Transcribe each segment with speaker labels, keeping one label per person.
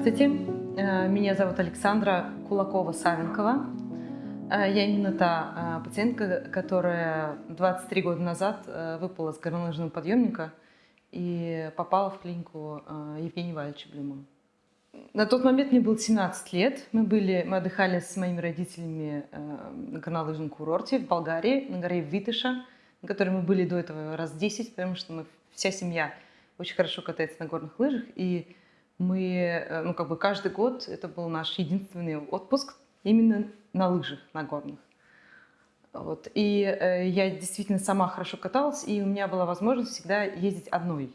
Speaker 1: Здравствуйте, э, меня зовут Александра Кулакова-Савенкова. Э, я именно та э, пациентка, которая 23 года назад выпала с горнолыжного подъемника и попала в клинику Евгения Валерьевича Блюма. На тот момент мне было 17 лет. Мы, были, мы отдыхали с моими родителями на горнолыжном курорте в Болгарии, на горе Витыша, на которой мы были до этого раз 10, потому что мы, вся семья очень хорошо катается на горных лыжах. И мы, э, ну, как бы каждый год это был наш единственный отпуск именно на лыжах, на горных. Вот. И э, я действительно сама хорошо каталась, и у меня была возможность всегда ездить одной.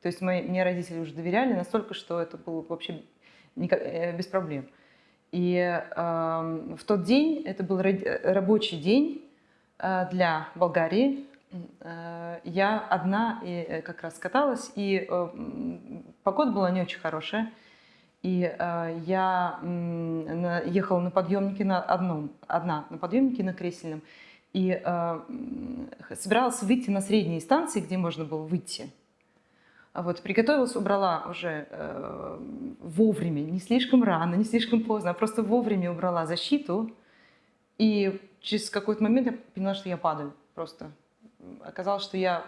Speaker 1: То есть мои, мне родители уже доверяли настолько, что это было вообще никак, э, без проблем. И э, в тот день, это был рабочий день э, для Болгарии, Э, я одна и э, как раз каталась, и э, погода была не очень хорошая. И я ехала на подъемнике на одном, одна на подъемнике на кресельном. И собиралась выйти на средние станции, где можно было выйти. Вот, приготовилась, убрала уже э, вовремя, не слишком рано, не слишком поздно, а просто вовремя убрала защиту. И через какой-то момент я поняла, что я падаю просто оказалось, что я,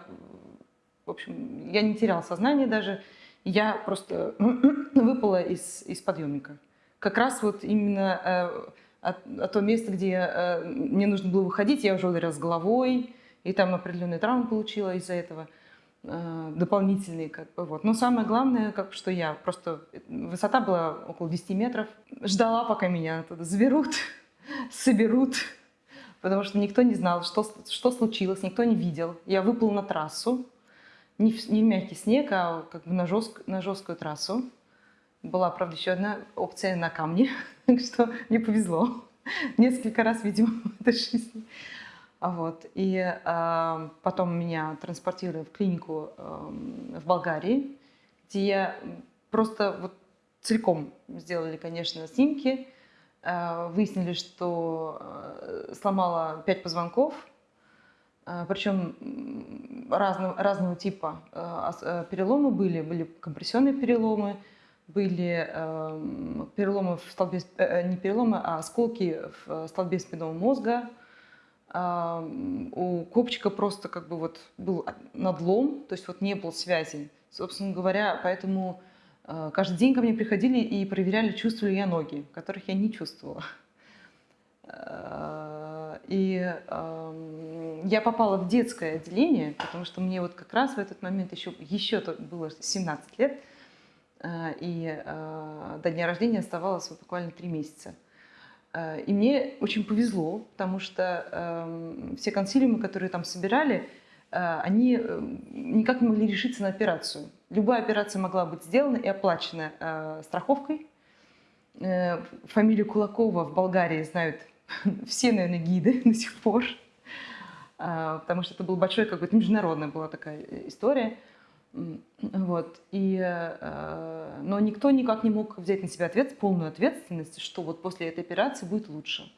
Speaker 1: в общем, я не теряла сознание даже, я просто выпала из, из подъемника. Как раз вот именно э, от, от то место, где э, мне нужно было выходить, я уже ударилась головой, и там определенные травмы получила из-за этого э, дополнительные, как вот. Но самое главное, как, что я просто, высота была около 10 метров, ждала, пока меня туда заберут, соберут, потому что никто не знал, что, что случилось, никто не видел. Я выплыл на трассу, не в, не в мягкий снег, а как бы на, жест, на жесткую трассу. Была, правда, еще одна опция на камне, так что мне повезло. Несколько раз, видимо, в этой жизни. А вот. И э, потом меня транспортировали в клинику э, в Болгарии, где я просто вот целиком сделали, конечно, снимки, Э, выяснили, что э, сломала пять позвонков, причем разного, разного типа переломы были. Были компрессионные переломы, были переломы в столбе, не переломы, а осколки в столбе спинного мозга. У копчика просто как бы вот был надлом, то есть вот не было связи. Собственно говоря, поэтому Э, каждый день ко мне приходили и проверяли, чувствую ли я ноги, которых я не чувствовала. Э, и эм, я попала в детское отделение, потому что мне вот как раз в этот момент еще, еще было 17 лет, э, и до дня рождения оставалось вот буквально 3 месяца. И мне очень повезло, потому что эм, все консилиумы, которые там собирали, они никак не могли решиться на операцию. Любая операция могла быть сделана и оплачена э, страховкой. Э, фамилию Кулакова в Болгарии знают все, наверное, гиды до сих пор, э, потому что это был большой какой-то международная была такая история. Вот. И, э, но никто никак не мог взять на себя ответ, полную ответственность, что вот после этой операции будет лучше.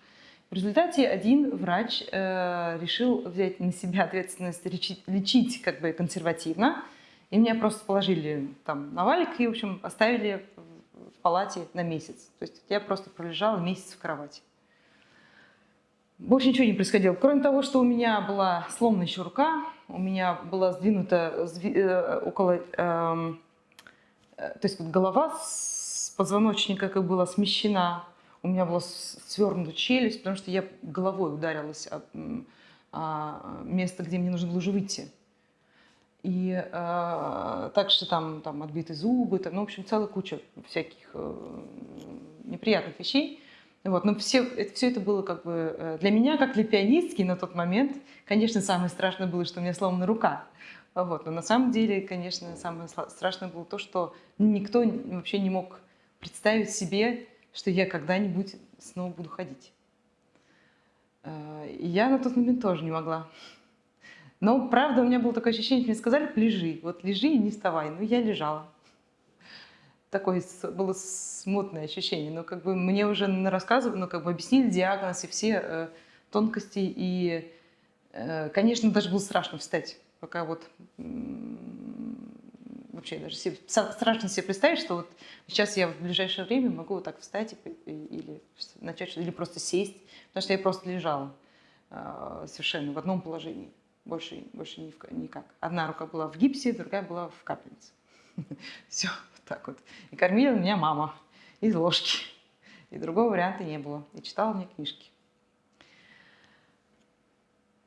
Speaker 1: В результате один врач э, решил взять на себя ответственность лечить, лечить как бы консервативно, и меня просто положили там на валик и, в общем, оставили в палате на месяц. То есть я просто пролежала месяц в кровати. Больше ничего не происходило. Кроме того, что у меня была сломана еще рука, у меня была сдвинута э, около... Эм, э, то есть вот голова с позвоночника как была смещена, у меня была свернута челюсть, потому что я головой ударилась о, о место, где мне нужно было уже выйти. И э, также там, там отбиты зубы, там, ну, в общем, целая куча всяких э, неприятных вещей. Вот, но все это, все это было как бы э, для меня, как для пианистки на тот момент, конечно, самое страшное было, что у меня сломана рука. Вот, но на самом деле, конечно, самое страшное было то, что никто вообще не мог представить себе, что я когда-нибудь снова буду ходить. Э, и я на тот момент тоже не могла. Но, правда, у меня было такое ощущение, мне сказали, лежи, вот лежи и не вставай. Ну, я лежала. Такое было смутное ощущение. Но как бы мне уже рассказывали, ну, как бы объяснили диагноз и все э, тонкости. И, э, конечно, даже было страшно встать, пока вот, вообще даже себе, страшно себе представить, что вот сейчас я в ближайшее время могу вот так встать и, или начать, или просто сесть, потому что я просто лежала э, совершенно в одном положении, больше, больше никак. Одна рука была в гипсе, другая была в капельнице. Все, так вот. И кормила меня мама из ложки. И другого варианта не было. И читала мне книжки.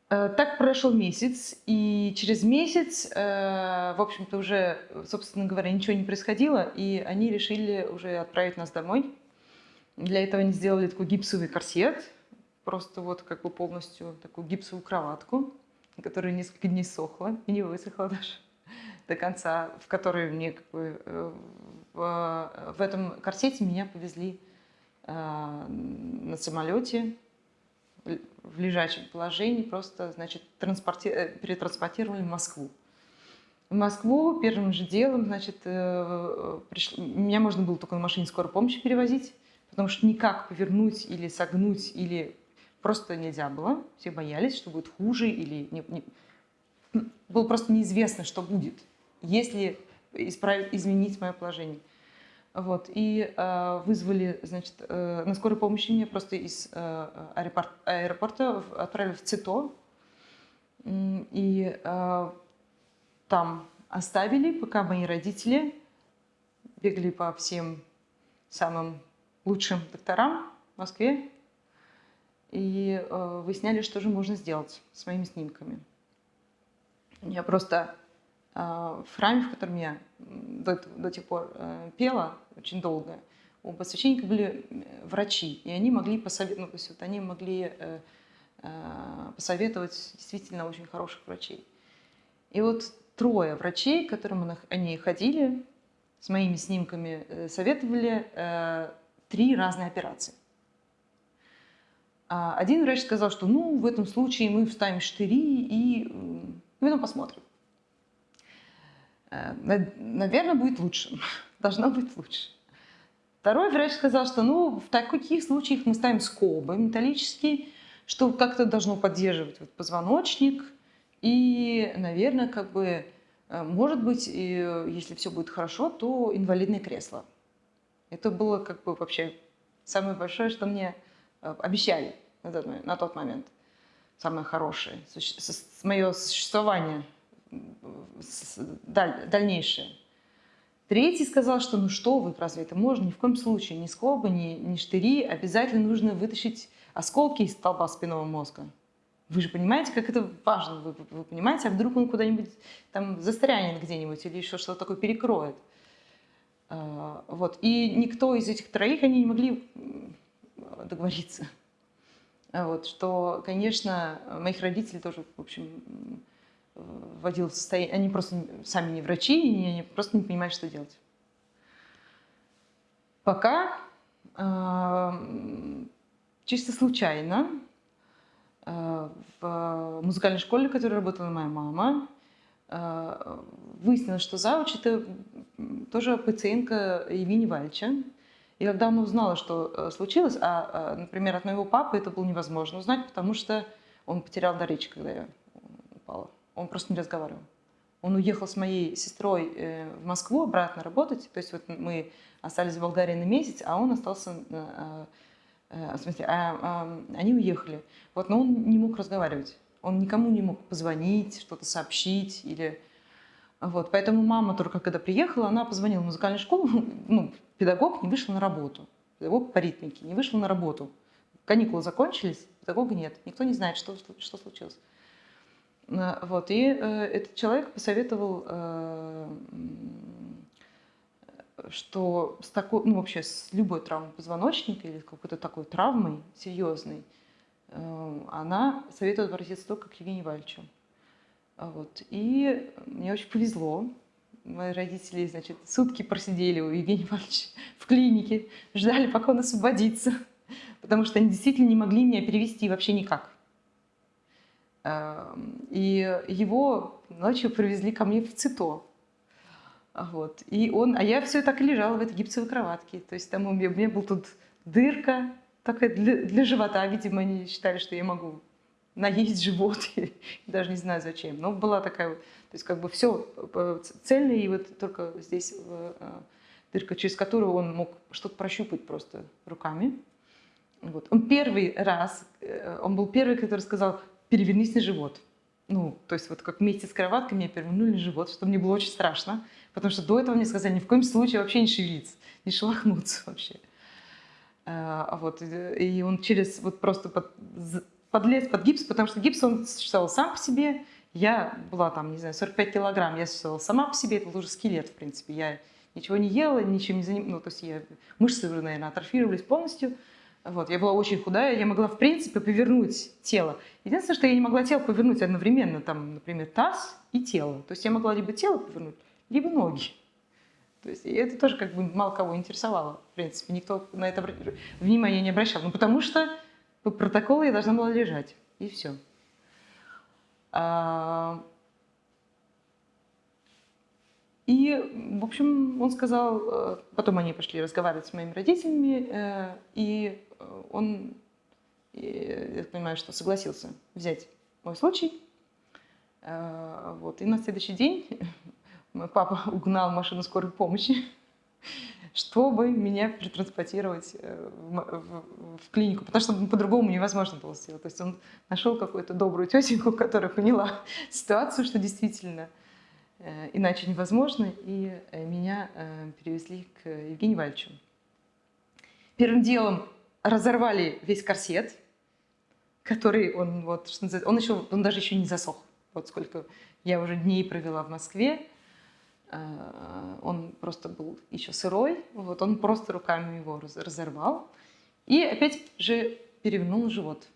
Speaker 1: Э, так прошел месяц, и через месяц, э, в общем-то, уже, собственно говоря, ничего не происходило, и они решили уже отправить нас домой. Для этого они сделали такой гипсовый корсет, просто вот как бы полностью такую гипсовую кроватку, которая несколько дней сохла и не высохла даже до конца, в которой мне как бы э, в, в этом корсете меня повезли на самолете в лежачем положении, просто, значит, транспорти... Э, перетранспортировали в Москву. В Москву первым же делом, значит, э, пришло... меня можно было только на машине скорой помощи перевозить, потому что никак повернуть или согнуть, или просто нельзя было. Все боялись, что будет хуже, или не... Не... было просто неизвестно, что будет, если исправить, изменить мое положение. Вот, и э, вызвали, значит, э, на скорой помощи меня просто из э, аэропорт, аэропорта отправили в ЦИТО. И э, там оставили, пока мои родители бегали по всем самым лучшим докторам в Москве и э, выясняли, что же можно сделать с моими снимками. Я просто в храме, в котором я до, до тех пор э, пела очень долго, у посвященника были э, врачи, и они могли посоветовать, ну, то есть вот они могли э, посоветовать действительно очень хороших врачей. И вот трое врачей, к которым они ходили, с моими снимками советовали три разные операции. А один врач сказал, что ну, в этом случае мы вставим штыри и ну, потом посмотрим. Э, наверное, будет лучше. Должно быть лучше. Второй врач сказал, что ну, в таких случаях мы ставим скобы металлические, что как-то должно поддерживать вот позвоночник. И, наверное, как бы, э, может быть, если все будет хорошо, то инвалидное кресло. Это было как бы вообще самое большое, что мне э, обещали. На тот момент. Самое хорошее. Мое существование дальнейшее. Третий сказал, что ну что вы, разве это можно? Ни в коем случае, ни скобы, ни, ни штыри. Обязательно нужно вытащить осколки из столба спинного мозга. Вы же понимаете, как это важно? Вы, вы понимаете, а вдруг он куда-нибудь там застрянет где-нибудь или еще что-то такое перекроет? А, вот. И никто из этих троих, они не могли договориться. Вот. Что, конечно, моих родителей тоже, в общем, вводил в состояние... Они просто сами не врачи, и они просто не понимают, что делать. Пока э, чисто случайно э, в музыкальной школе, в которой работала моя мама, э, выяснилось, что завуч – это тоже пациентка Евгения Вальча. И когда она узнала, что э, случилось, а, например, от моего папы это было невозможно узнать, потому что он потерял дар речи, когда я. Он просто не разговаривал. Он уехал с моей сестрой э, в Москву обратно работать. То есть вот мы остались в Болгарии на месяц, а он остался... Э, э, в смысле, а, а, они уехали. Вот, но он не мог разговаривать. Он никому не мог позвонить, что-то сообщить или... Вот, поэтому мама только когда приехала, она позвонила в музыкальную школу, ну, педагог не вышел на работу, педагог по ритмике не вышел на работу. Каникулы закончились, педагога нет, никто не знает, что, что случилось. Э, вот, и э, этот человек посоветовал, э, что с такой, ну, вообще с любой травмой позвоночника или какой-то такой травмой серьезной, она советует обратиться только к Евгению Вальчу. Вот. И мне очень повезло. Мои родители, значит, сутки просидели у Евгения Ивановича в клинике, ждали, пока он освободится, потому что они действительно не могли меня перевести вообще никак. Эм, и его ночью привезли ко мне в ЦИТО. Вот. И он, а я все так и лежала в этой гипсовой кроватке. То есть там у меня, у меня была тут дырка такая для, для живота. Видимо, они считали, что я могу наесть живот, даже не знаю зачем. Но была такая вот, то есть как бы все цельно, и вот только здесь дырка, через которую он мог что-то прощупать просто руками. Вот. Он первый раз, он был первый, который сказал, перевернись на живот. Ну, то есть вот как вместе с кроваткой меня перевернули живот, что мне было очень страшно, потому что до этого мне сказали ни в коем случае вообще не шевелиться, не шелохнуться вообще. А вот, и он через вот просто под, подлез под гипс, потому что гипс он существовал сам по себе. Я была там, не знаю, 45 килограмм, я существовала сама по себе, это был уже скелет, в принципе. Я ничего не ела, ничем не занималась, ну, то есть я, мышцы уже, наверное, атрофировались полностью. Вот, я была очень худая, я могла, в принципе, повернуть тело. Единственное, что я не могла тело повернуть одновременно, там, например, таз и тело. То есть я могла либо тело повернуть, либо ноги. То есть это тоже как бы мало кого интересовало, в принципе. Никто на это внимания не обращал. Ну, потому что по протоколу я должна была лежать, и все. А, и, в общем, он сказал, э, потом они пошли разговаривать с моими родителями, э, и он, я понимаю, что согласился взять мой случай. Э, вот. И на следующий день мой папа угнал машину скорой помощи, чтобы меня перетранспортировать э, в, клинику, потому что по-другому невозможно было сделать. То есть он нашел какую-то добрую тетеньку, которая поняла ситуацию, что действительно э, иначе невозможно, и меня перевезли к Евгению Вальчу. Первым делом разорвали весь корсет, который он, вот, что называется, он, еще, он даже еще не засох. Вот сколько я уже дней провела в Москве, э, он просто был еще сырой, вот он просто руками его разорвал и опять же перевернул живот.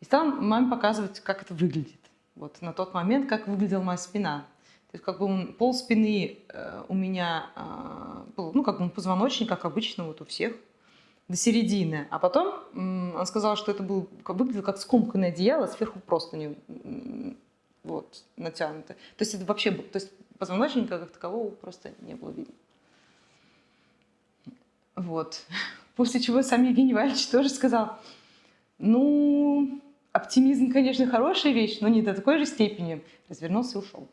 Speaker 1: И стал маме показывать, как это выглядит. Вот на тот момент, как выглядела моя спина. То есть как бы он, пол спины э, у меня э, был, ну как бы позвоночник, как обычно вот у всех – до середины. А потом он сказал, что это был, выглядело как скомканное одеяло, сверху просто не вот, натянуто. То есть это вообще, то есть позвоночника как такового просто не было видно. Вот. После чего сам Евгений Валерьевич тоже сказал, ну, оптимизм, конечно, хорошая вещь, но не до такой же степени. Развернулся и ушел.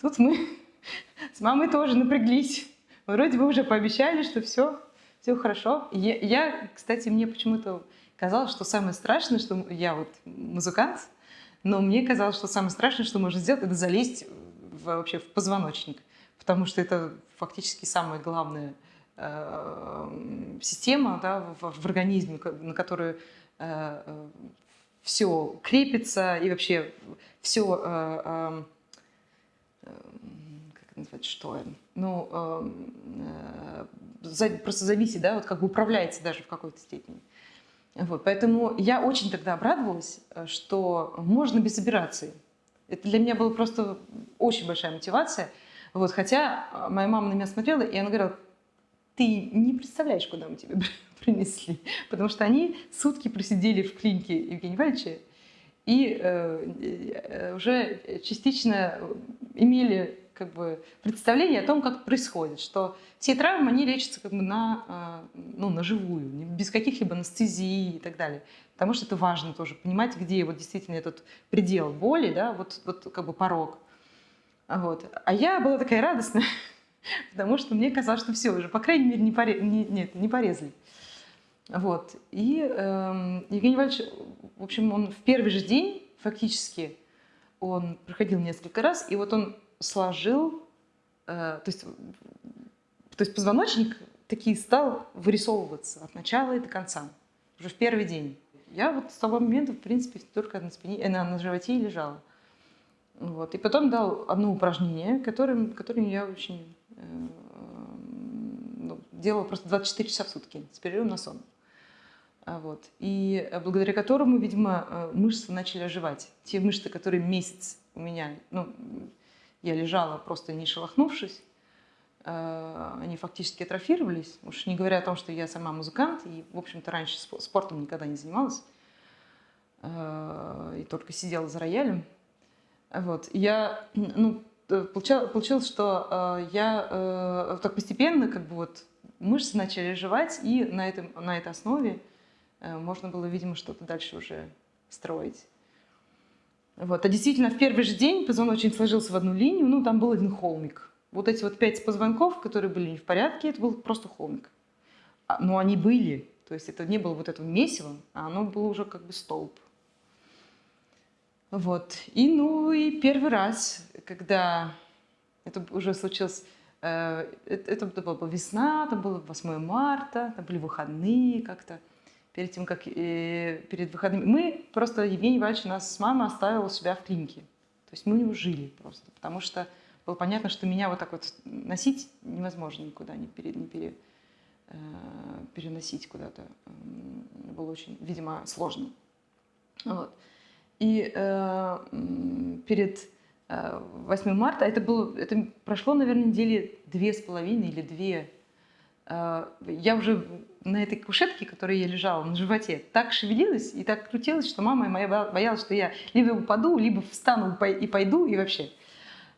Speaker 1: Тут мы с мамой тоже напряглись. Вроде бы уже пообещали, что все, все хорошо. Я, я, кстати, мне почему-то казалось, что самое страшное, что я вот музыкант, но мне казалось, что самое страшное, что можно сделать, это залезть в, вообще в позвоночник, потому что это фактически самая главная э, система да, в, в организме, на которую э, э все крепится и вообще все э, э, назвать, что ну, эм, э, просто зависит, да, вот как бы управляется даже в какой-то степени. Вот, поэтому я очень тогда обрадовалась, э, что можно без операции. Это для меня была просто очень большая мотивация. Вот, хотя э, моя мама на меня смотрела, и она говорила, ты не представляешь, куда мы тебя принесли. Потому что они сутки просидели в клинике Евгения Вальевича и э, уже частично имели как бы представление о том, как происходит, что все травмы, они лечатся как бы на, а, ну, на живую, без каких-либо анестезии и так далее. Потому что это важно тоже, понимать, где вот действительно этот предел боли, да, вот, вот как бы порог. Вот. А я была такая радостная, потому что мне казалось, что все уже, по крайней мере, не, поре... не, нет, не порезали. Вот. И э, Евгений Иванович, в общем, он в первый же день фактически, он проходил несколько раз, и вот он сложил, э, то, есть, то есть позвоночник таки стал вырисовываться от начала и до конца, уже в первый день. Я вот с того момента, в принципе, только на, спине, э, на, на животе и лежала. Вот. И потом дал одно упражнение, которым, которым я очень э, ну, делала просто 24 часа в сутки с перерывом на сон. А вот. И благодаря которому, видимо, э, мышцы начали оживать. Те мышцы, которые месяц у меня, ну, я лежала просто не шелохнувшись, э, они фактически атрофировались, уж не говоря о том, что я сама музыкант, и, в общем-то, раньше спортом никогда не занималась, э, и только сидела за роялем. Вот. Я, ну, получилось, что э, я так постепенно, как бы вот, мышцы начали оживать, и на, этом, на этой основе можно было, видимо, что-то дальше уже строить. Вот. А действительно, в первый же день позвоночник сложился в одну линию, ну, там был один холмик. Вот эти вот пять позвонков, которые были не в порядке, это был просто холмик. А, но они были, то есть это не было вот этого месива, а оно было уже как бы столб. Вот. И, ну, и первый раз, когда это уже случилось, э, это, это была весна, там было 8 марта, там были выходные как-то, перед тем, как э, перед выходными. Мы просто, Евгений Иванович нас с мамой оставил у себя в клинике. То есть мы у него жили просто, потому что было понятно, что меня вот так вот носить невозможно никуда, не, пере, не пере, э, переносить куда-то. Было очень, видимо, сложно. Вот. И э, перед э, 8 марта, это, было, это прошло, наверное, недели две с половиной или две, э, я уже на этой кушетке, в которой я лежала, на животе, так шевелилась и так крутилась, что мама моя боялась, что я либо упаду, либо встану и пойду, и вообще.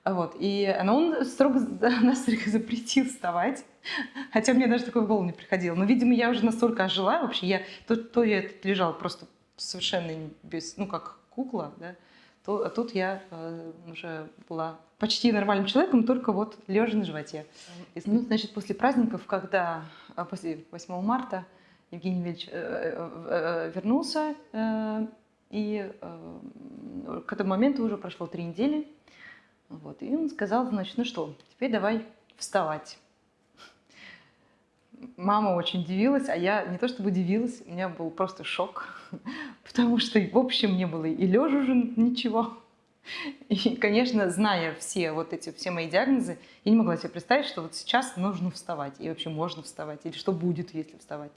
Speaker 1: Вот. И она, он строго, нас запретил вставать, хотя мне даже такое в голову не приходило. Но, видимо, я уже настолько ожила вообще, я, то, то я лежала просто совершенно без, ну, как кукла, да, то, а тут я э, уже была почти нормальным человеком, только вот лежа на животе. Ну, значит, после праздников, когда, после 8 марта, Евгений Ильич э, э, э, вернулся, и к этому моменту уже прошло три недели, вот, и он сказал, значит, ну что, теперь давай вставать мама очень удивилась, а я не то чтобы удивилась, у меня был просто шок, потому что, в общем, не было и лежа уже ничего. И, конечно, зная все вот эти, все мои диагнозы, я не могла себе представить, что вот сейчас нужно вставать, и вообще можно вставать, или что будет, если вставать.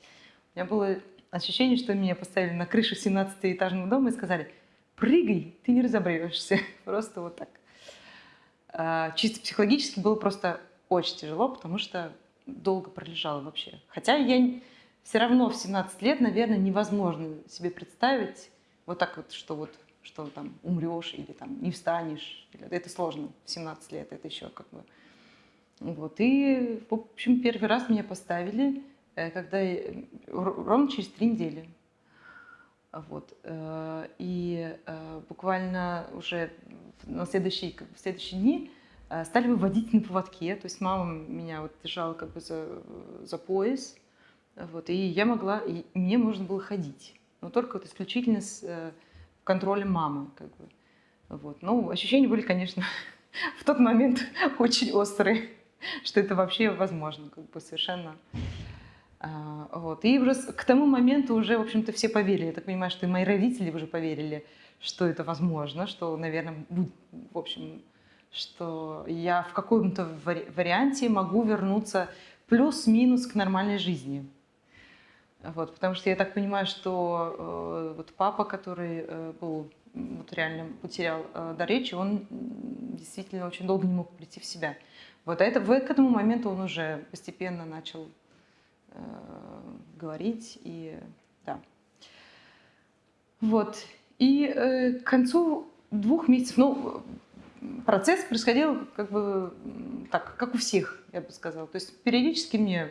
Speaker 1: У меня было ощущение, что меня поставили на крышу 17-этажного дома и сказали, прыгай, ты не разобьешься. Просто вот так. А, чисто психологически было просто очень тяжело, потому что долго пролежала вообще. Хотя я все равно в 17 лет, наверное, невозможно себе представить вот так вот, что вот что там умрешь или там не встанешь. Это сложно в 17 лет, это еще как бы... Вот. И, в общем, первый раз меня поставили, э, когда ровно через три недели. Вот. Э, и э, буквально уже на следующие, в следующие дни Э, стали выводить на поводке, то есть мама меня вот держала как бы за, за пояс, вот, и я могла, и мне можно было ходить, но только вот исключительно с э, контролем мамы, как бы, вот. Ну, ощущения были, конечно, в тот момент очень острые, что это вообще возможно, как бы совершенно. А, вот. И уже к тому моменту уже, в общем-то, все поверили. Я так понимаю, что и мои родители уже поверили, что это возможно, что, наверное, в общем, что я в каком-то варианте могу вернуться плюс-минус к нормальной жизни. Вот, потому что я так понимаю, что э, вот папа, который э, был вот реально потерял э, до речи, он действительно очень долго не мог прийти в себя. Вот а это, к этому моменту он уже постепенно начал э, говорить и да. Вот. И э, к концу двух месяцев, ну, процесс происходил как бы так, как у всех, я бы сказала. То есть периодически мне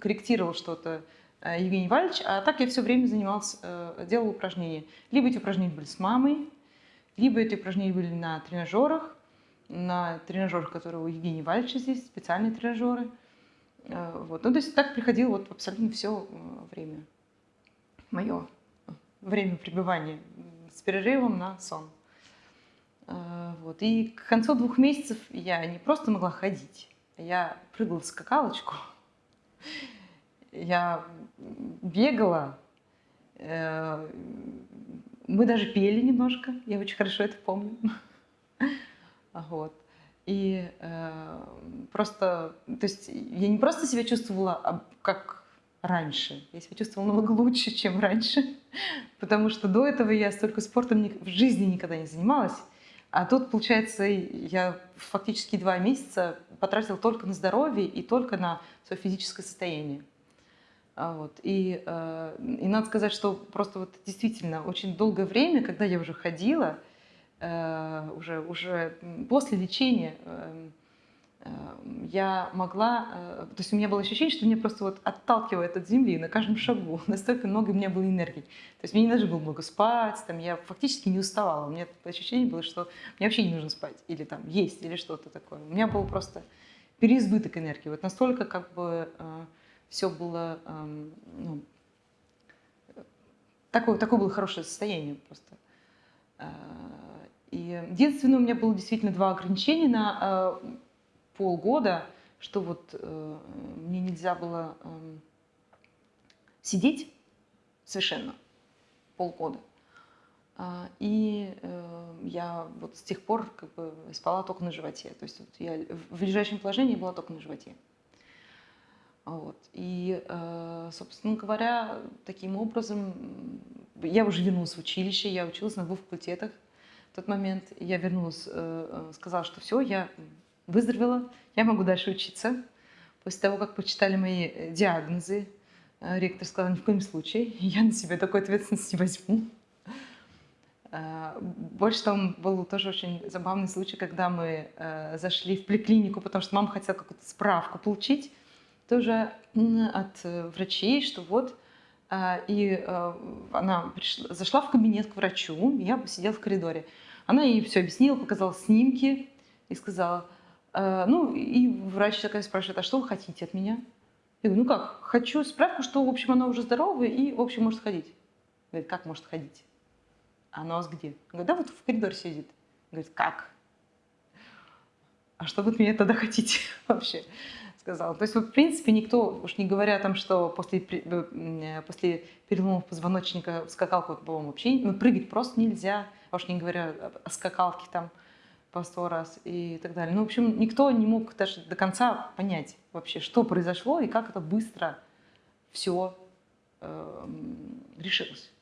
Speaker 1: корректировал что-то Евгений Вальевич, а так я все время занималась, э, делала упражнения. Либо эти упражнения были с мамой, либо эти упражнения были на тренажерах, на тренажерах, которые у Евгения Вальевича здесь, специальные тренажеры. Э, вот. Ну, то есть так приходило вот абсолютно все время, мое время пребывания с перерывом на сон. Вот. И к концу двух месяцев я не просто могла ходить, я прыгала в скакалочку, я бегала, э, мы даже пели немножко, я очень хорошо это помню. Вот. И э, просто, то есть я не просто себя чувствовала а как раньше, я себя чувствовала намного лучше, чем раньше, потому что до этого я столько спортом в жизни никогда не занималась. А тут, получается, я фактически два месяца потратила только на здоровье и только на свое физическое состояние. А вот. И, э, и надо сказать, что просто вот действительно очень долгое время, когда я уже ходила, э, уже, уже после лечения, э, я могла, то есть у меня было ощущение, что меня просто вот отталкивает от земли на каждом шагу. Настолько много у меня было энергии. То есть мне не нужно было много спать, там, я фактически не уставала. У меня ощущение было, что мне вообще не нужно спать, или там есть, или что-то такое. У меня было просто переизбыток энергии. Вот настолько как бы все было, ну, такое, такое было хорошее состояние просто. И единственное, у меня было действительно два ограничения на полгода, что вот э, мне нельзя было э, сидеть совершенно полгода. И э, я вот с тех пор как бы спала только на животе. То есть вот я в лежащем положении была только на животе. Вот. И, э, собственно говоря, таким образом я уже вернулась в училище, я училась на двух факультетах. В тот момент я вернулась, э, сказала, что все, я выздоровела, я могу дальше учиться. После того, как почитали мои э, диагнозы, э, ректор сказал, ни в коем случае, я на себя такой ответственности не возьму. Э, больше того, был тоже очень забавный случай, когда мы зашли в поликлинику, потому что мама хотела какую-то справку получить, тоже от врачей, что вот, и она пришла, зашла в кабинет к врачу, я посидела в коридоре. Она ей все объяснила, показала снимки и сказала, Э, ну, и врач такая спрашивает, а что вы хотите от меня? Я говорю, ну как, хочу справку, что, в общем, она уже здоровая и, в общем, может ходить. Говорит, как может ходить? А она у вас где? Говорит, да вот в коридоре сидит. Говорит, как? А что вы от меня тогда хотите вообще? Сказала. То есть, вот, в принципе, никто, уж не говоря о том, что после, э, после переломов позвоночника скакалку, по-моему, вообще ну, прыгать просто нельзя, а уж не говоря о скакалке там, по сто раз и так далее. Ну, в общем, никто не мог даже до конца понять вообще, что произошло и как это быстро все э, решилось.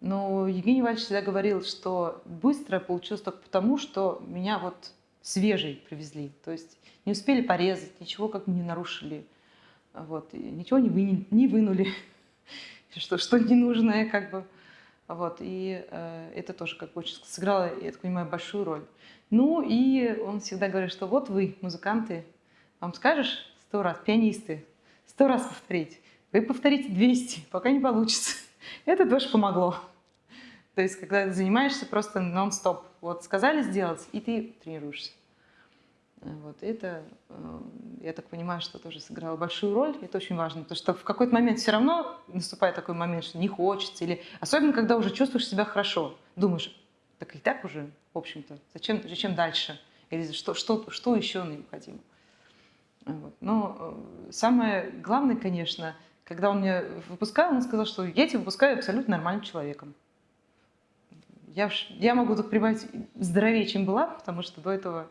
Speaker 1: Но Евгений Иванович всегда говорил, что быстро получилось только потому, что меня вот свежий привезли. То есть не успели порезать, ничего как не нарушили, вот, ничего не, вы, не вынули, что, что ненужное как бы. Вот, и э, это тоже как бы очень сыграло, я так понимаю, большую роль. Ну и он всегда говорит, что вот вы, музыканты, вам скажешь сто раз, пианисты, сто раз повторить. Вы повторите 200, пока не получится. Это тоже помогло. То есть, когда занимаешься просто нон-стоп. Вот сказали сделать, и ты тренируешься. Вот это, э, я так понимаю, что тоже сыграло большую роль. Это очень важно, потому что в какой-то момент все равно наступает такой момент, что не хочется. Или особенно, когда уже чувствуешь себя хорошо. Думаешь, так и так уже, в общем-то, зачем, зачем дальше? Или что, что, что еще необходимо? Вот. Но э, самое главное, конечно, когда он меня выпускал, он сказал, что я тебя выпускаю абсолютно нормальным человеком. Я, я могу тут прибавить здоровее, чем была, потому что до этого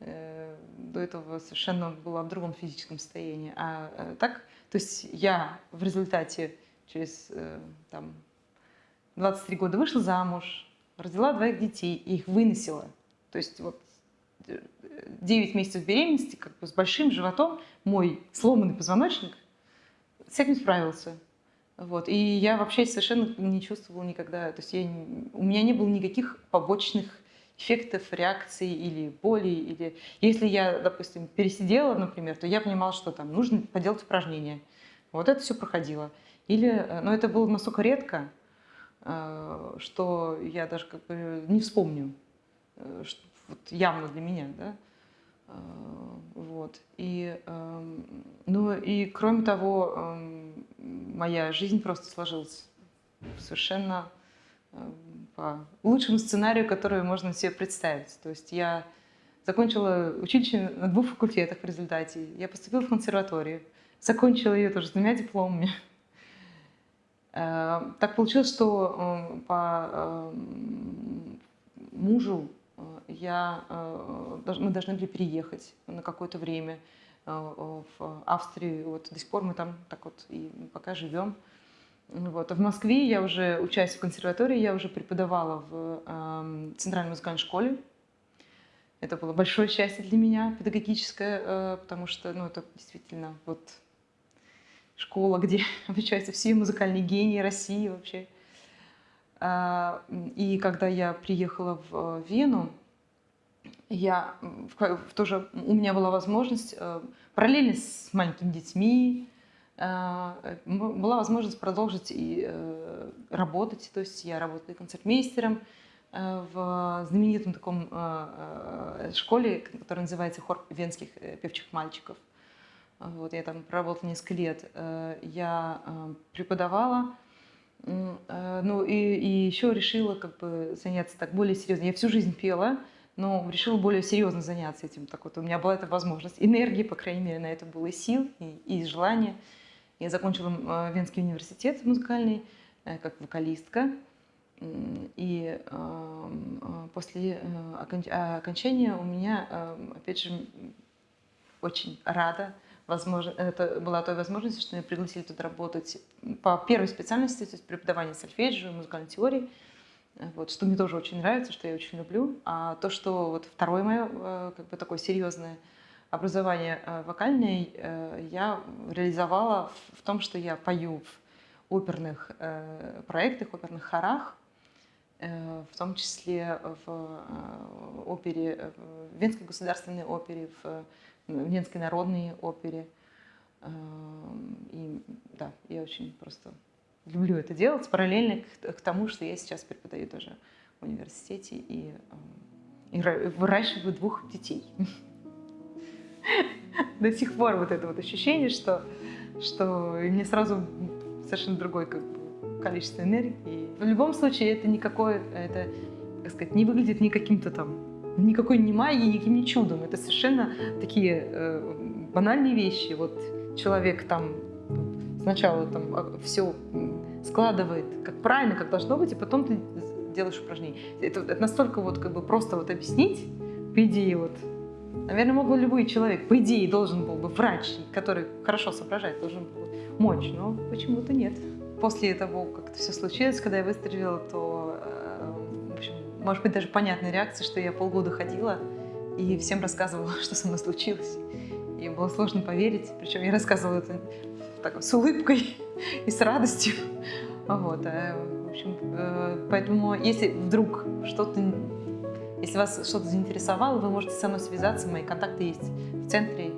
Speaker 1: Э, до этого совершенно была в другом физическом состоянии. А э, так, то есть я в результате через э, там, 23 года вышла замуж, родила двоих детей и их выносила. То есть вот 9 месяцев беременности, как бы с большим животом, мой сломанный позвоночник с этим справился. Вот. И я вообще совершенно не чувствовала никогда, то есть я, у меня не было никаких побочных эффектов реакции или боли. Или... Если я, допустим, пересидела, например, то я понимала, что там нужно поделать упражнения. Вот это все проходило. Или, э, но это было настолько редко, э, что я даже как бы не вспомню, э, что вот явно для меня, да. Вот. И, эм, ну и кроме того, эм, моя жизнь просто сложилась совершенно по лучшему сценарию, который можно себе представить. То есть я закончила училище на двух факультетах в результате. Я поступила в консерваторию, закончила ее тоже с двумя дипломами. Э, так получилось, что по мужу я, мы должны были переехать на какое-то время в Австрию. Вот до сих пор мы там так вот и пока живем. Вот. А в Москве я уже, учась в консерватории, я уже преподавала в э, Центральной музыкальной школе. Это было большое счастье для меня, педагогическое, э, потому что ну, это действительно вот школа, где обучаются все музыкальные гении России вообще. Э, и когда я приехала в Вену, я тоже у меня была возможность э, параллельно с маленькими детьми э, была возможность продолжить и э, работать. То есть я работала концертмейстером в знаменитом таком школе, которая называется Хор венских певчих мальчиков. Вот, я там проработала несколько лет. Я преподавала, ну и, и еще решила как бы заняться так более серьезно. Я всю жизнь пела, но решила более серьезно заняться этим. Так вот, у меня была эта возможность. Энергии, по крайней мере, на это было сил, и, и желание. Я закончила э, Венский университет музыкальный э, как вокалистка. И э, после окончания у меня, опять же, очень рада, возможно, это была той возможностью, что меня пригласили туда работать по первой специальности, то есть преподавание сольфеджио, музыкальной теории вот, что мне тоже очень нравится, что я очень люблю. А то, что вот второе мое э, как бы такое серьезное образование э, вокальное э, я реализовала в том, что я пою в оперных проектах, оперных хорах, в том числе в опере, Венской государственной опере, в Венской народной опере. И да, я очень просто люблю это делать, параллельно к, к тому, что я сейчас преподаю тоже в университете и, э, и выращиваю двух детей. До сих пор вот это вот ощущение, что, что мне сразу совершенно другое как бы, количество энергии. В любом случае это никакое, это, как сказать, не выглядит ни каким-то там, никакой не магией, никаким не чудом. Это совершенно такие э, банальные вещи. Вот человек там сначала там а, все складывает как правильно, как должно быть, и потом ты делаешь упражнения. Это, это настолько вот как бы просто вот объяснить, по идее вот, наверное, мог бы любой человек, по идее должен был бы врач, который хорошо соображает, должен был мочь, но почему-то нет. После того, как это все случилось, когда я выстрелила, то, может быть, даже понятная реакция, что я полгода ходила и всем рассказывала, что со мной случилось. И было сложно поверить, причем я рассказывала это так, с улыбкой и с радостью. Вот, э, в общем, э, поэтому если вдруг что-то, если вас что-то заинтересовало, вы можете со мной связаться, мои контакты есть в центре,